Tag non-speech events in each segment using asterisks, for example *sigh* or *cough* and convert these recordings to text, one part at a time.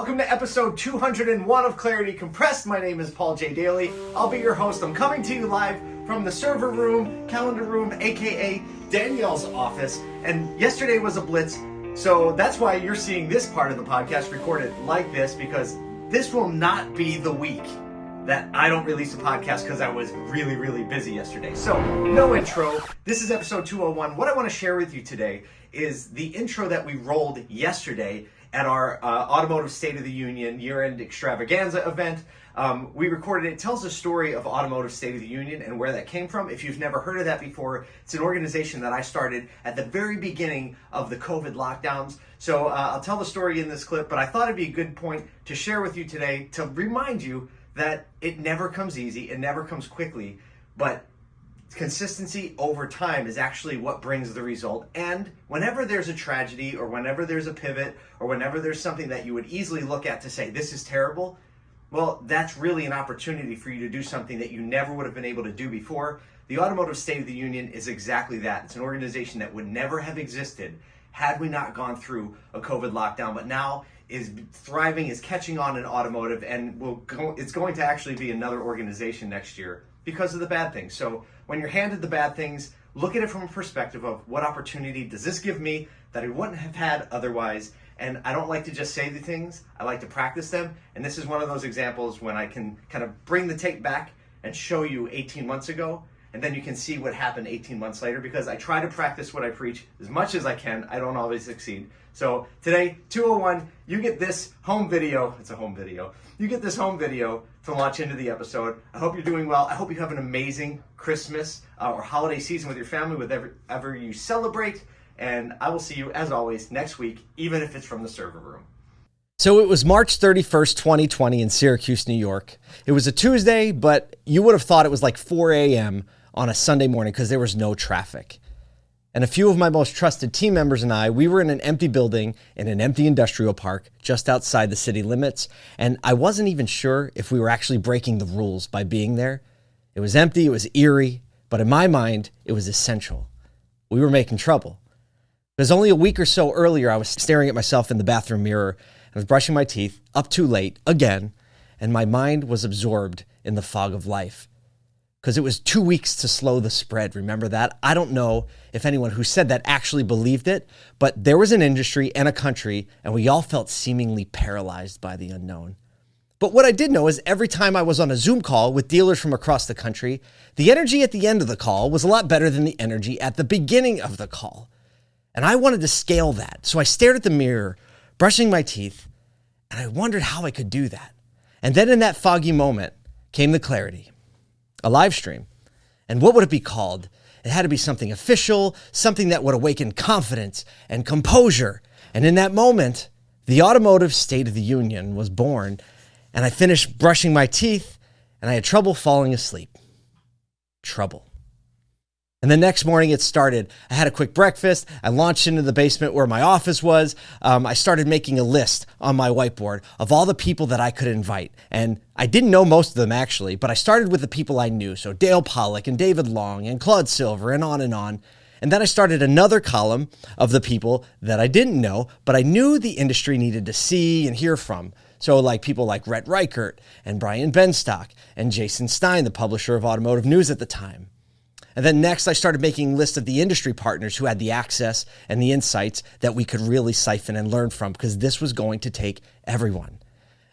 Welcome to episode 201 of Clarity Compressed. My name is Paul J. Daly. I'll be your host. I'm coming to you live from the server room, calendar room, aka Danielle's office. And yesterday was a blitz, so that's why you're seeing this part of the podcast recorded like this because this will not be the week that I don't release a podcast because I was really, really busy yesterday. So, no intro. This is episode 201. What I want to share with you today is the intro that we rolled yesterday at our uh, Automotive State of the Union year end extravaganza event. Um, we recorded it. it tells the story of Automotive State of the Union and where that came from. If you've never heard of that before, it's an organization that I started at the very beginning of the COVID lockdowns. So uh, I'll tell the story in this clip, but I thought it'd be a good point to share with you today to remind you that it never comes easy, it never comes quickly, but consistency over time is actually what brings the result. And whenever there's a tragedy or whenever there's a pivot or whenever there's something that you would easily look at to say, this is terrible, well, that's really an opportunity for you to do something that you never would have been able to do before. The Automotive State of the Union is exactly that. It's an organization that would never have existed had we not gone through a COVID lockdown, but now is thriving, is catching on in automotive, and will go, it's going to actually be another organization next year because of the bad things. So when you're handed the bad things, look at it from a perspective of what opportunity does this give me that I wouldn't have had otherwise. And I don't like to just say the things, I like to practice them. And this is one of those examples when I can kind of bring the tape back and show you 18 months ago and then you can see what happened 18 months later because I try to practice what I preach as much as I can. I don't always succeed. So today, 201, you get this home video. It's a home video. You get this home video to launch into the episode. I hope you're doing well. I hope you have an amazing Christmas uh, or holiday season with your family, whatever you celebrate. And I will see you, as always, next week, even if it's from the server room. So it was March 31st, 2020 in Syracuse, New York. It was a Tuesday, but you would have thought it was like 4 a.m on a Sunday morning because there was no traffic. And a few of my most trusted team members and I, we were in an empty building in an empty industrial park just outside the city limits. And I wasn't even sure if we were actually breaking the rules by being there. It was empty, it was eerie, but in my mind, it was essential. We were making trouble. Because only a week or so earlier, I was staring at myself in the bathroom mirror. I was brushing my teeth up too late again, and my mind was absorbed in the fog of life because it was two weeks to slow the spread. Remember that? I don't know if anyone who said that actually believed it, but there was an industry and a country, and we all felt seemingly paralyzed by the unknown. But what I did know is every time I was on a Zoom call with dealers from across the country, the energy at the end of the call was a lot better than the energy at the beginning of the call. And I wanted to scale that. So I stared at the mirror, brushing my teeth, and I wondered how I could do that. And then in that foggy moment came the clarity a live stream. And what would it be called? It had to be something official, something that would awaken confidence and composure. And in that moment, the Automotive State of the Union was born, and I finished brushing my teeth, and I had trouble falling asleep. Trouble. And the next morning it started. I had a quick breakfast. I launched into the basement where my office was. Um, I started making a list on my whiteboard of all the people that I could invite. And I didn't know most of them actually, but I started with the people I knew. So Dale Pollak and David Long and Claude Silver and on and on. And then I started another column of the people that I didn't know, but I knew the industry needed to see and hear from. So, like people like Rhett Ricart and Brian Benstock and Jason Stein, the publisher of Automotive News at the time. And then next, I started making lists of the industry partners who had the access and the insights that we could really siphon and learn from because this was going to take everyone.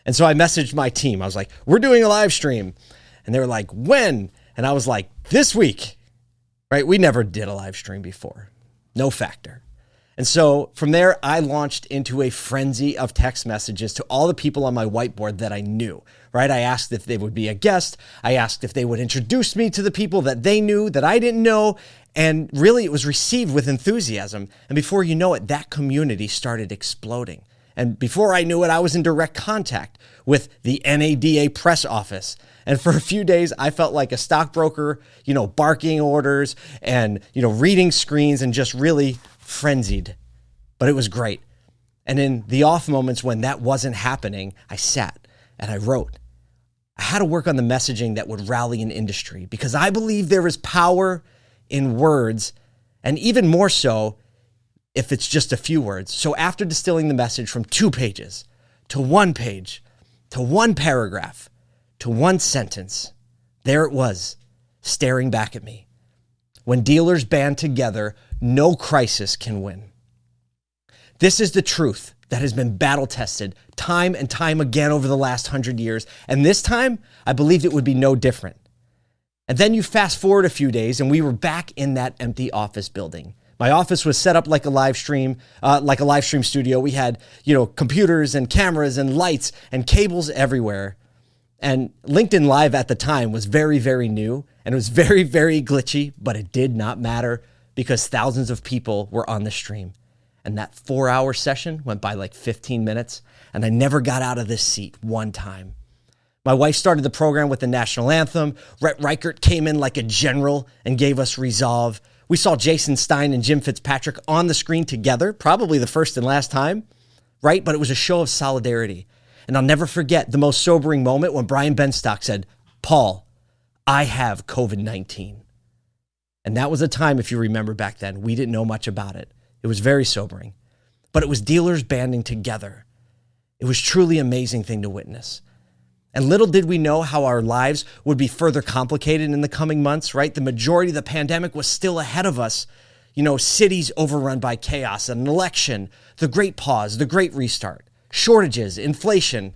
And so I messaged my team. I was like, we're doing a live stream. And they were like, when? And I was like, this week, right? We never did a live stream before. No factor. And so from there, I launched into a frenzy of text messages to all the people on my whiteboard that I knew, right? I asked if they would be a guest. I asked if they would introduce me to the people that they knew that I didn't know. And really, it was received with enthusiasm. And before you know it, that community started exploding. And before I knew it, I was in direct contact with the NADA press office. And for a few days, I felt like a stockbroker, you know, barking orders and, you know, reading screens and just really frenzied, but it was great. And in the off moments when that wasn't happening, I sat and I wrote. I had to work on the messaging that would rally an industry because I believe there is power in words, and even more so if it's just a few words. So after distilling the message from two pages to one page, to one paragraph, to one sentence. There it was, staring back at me. When dealers band together, no crisis can win. This is the truth that has been battle tested time and time again over the last hundred years. And this time, I believed it would be no different. And then you fast forward a few days, and we were back in that empty office building. My office was set up like a live stream, uh, like a live stream studio. We had, you know, computers and cameras and lights and cables everywhere. And LinkedIn Live at the time was very, very new and it was *laughs* very, very glitchy, but it did not matter because thousands of people were on the stream. And that four hour session went by like 15 minutes, and I never got out of this seat one time. My wife started the program with the national anthem. Rhett Ricart came in like a general and gave us resolve. We saw Jason Stein and Jim Fitzpatrick on the screen together, probably the first and last time, right? But it was a show of solidarity. And I'll never forget the most sobering moment when Brian Benstock said, Paul, I have COVID 19. And that was a time, if you remember back then, we didn't know much about it. It was very sobering. But it was dealers banding together. It was truly amazing thing to witness. And little did we know how our lives would be further complicated in the coming months, right? The majority of the pandemic was still ahead of us. You know, cities overrun by chaos, an election, the great pause, the great restart shortages, inflation.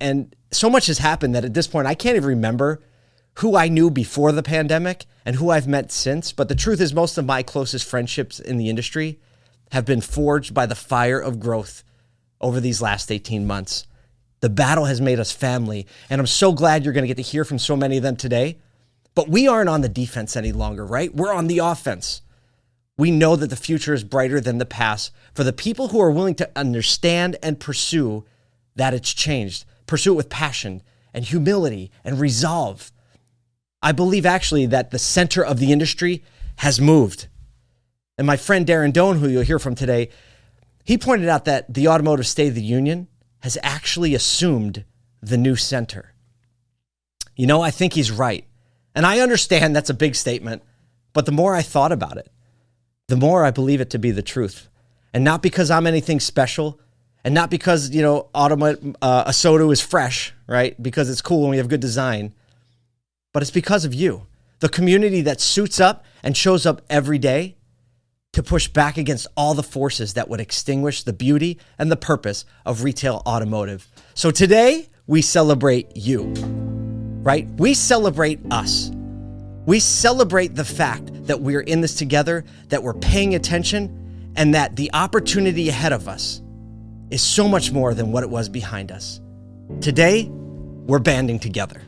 And so much has happened that at this point, I can't even remember who I knew before the pandemic and who I've met since. But the truth is, most of my closest friendships in the industry have been forged by the fire of growth over these last 18 months. The battle has made us family. And I'm so glad you're going to get to hear from so many of them today. But we aren't on the defense any longer, right? We're on the offense. We know that the future is brighter than the past for the people who are willing to understand and pursue that it's changed. Pursue it with passion and humility and resolve. I believe actually that the center of the industry has moved. And my friend Darren Doan, who you'll hear from today, he pointed out that the Automotive State of the Union has actually assumed the new center. You know, I think he's right. And I understand that's a big statement, but the more I thought about it, the more I believe it to be the truth. And not because I'm anything special, and not because, you know, automa- uh, a soda is fresh, right? Because it's cool and we have good design, but it's because of you, the community that suits up and shows up every day to push back against all the forces that would extinguish the beauty and the purpose of retail automotive. So today, we celebrate you, right? We celebrate us. We celebrate the fact that we're in this together, that we're paying attention, and that the opportunity ahead of us is so much more than what it was behind us. Today, we're banding together.